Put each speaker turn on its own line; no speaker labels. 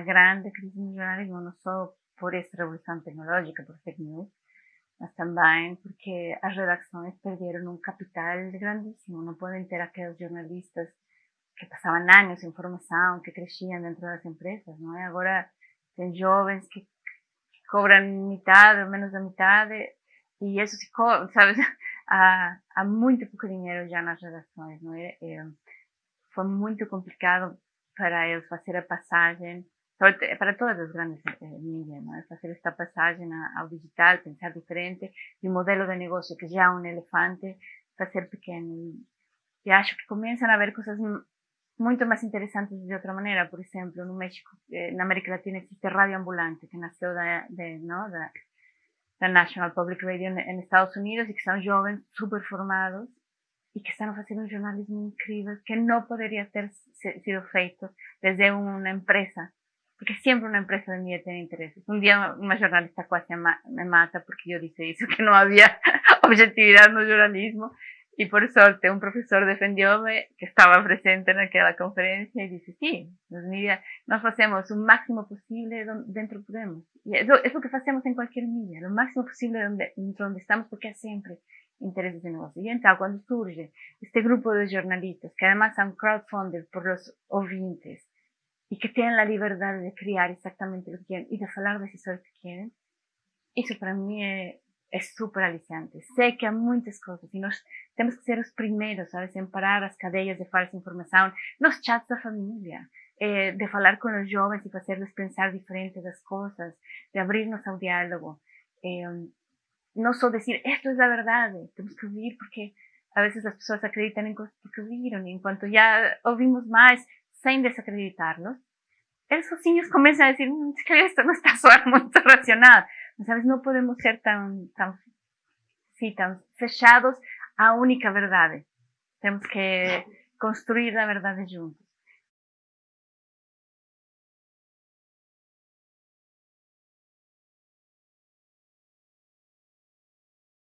grande crise jornalismo, não só por essa revolução tecnológica, por fake news, mas também porque as redações perderam um capital grandíssimo. Não podem ter aqueles jornalistas que passavam anos em formação, que cresciam dentro das empresas, não é? Agora tem jovens que cobram metade menos da metade e isso se sabe, há, muito pouco dinheiro já nas redações, não é foi muito complicado para eles fazer a passagem para todas as grandes eh, mídias, ¿no? fazer esta passagem ao digital, pensar diferente, e o modelo de negócio que já é um elefante, fazer pequeno. E acho que começam a haver coisas muito mais interessantes de outra maneira. Por exemplo, no México, eh, na América Latina existe Rádio Ambulante, que nasceu da, de, National Public Radio em Estados Unidos e que são jovens super formados e que estão fazendo um jornalismo incrível que não poderia ter sido feito desde uma empresa porque siempre una empresa de mí tiene intereses. Un día una jornalista casi me mata porque yo dije eso, que no había objetividad el jornalismo. Y por suerte un profesor defendióme que estaba presente en aquella conferencia y dice, sí, los media, nos hacemos un máximo posible dentro podemos. Y eso es lo que hacemos en cualquier media, lo máximo posible donde, donde estamos porque hay siempre intereses de negocio. Y entonces cuando surge este grupo de jornalistas, que además son crowdfunded por los oyentes, y que tienen la libertad de crear exactamente lo que quieren y de hablar de eso que quieren, eso para mí es súper aliciante. Sé que hay muchas cosas y nos tenemos que ser los primeros, ¿sabes? En parar las cadenas de falsa información, los chats de familia, eh, de hablar con los jóvenes y hacerles pensar diferente las cosas, de abrirnos al diálogo. Eh, no solo decir, esto es la verdad, tenemos que vivir porque a veces las personas acreditan en cosas que vieron y en cuanto ya oímos más, sin desacreditarlos, esos niños comienzan a decir, mm, que esto no está muy racional. ¿Sabes? No podemos ser tan, tan, sí, tan fechados a única verdad. Tenemos que construir la verdad juntos.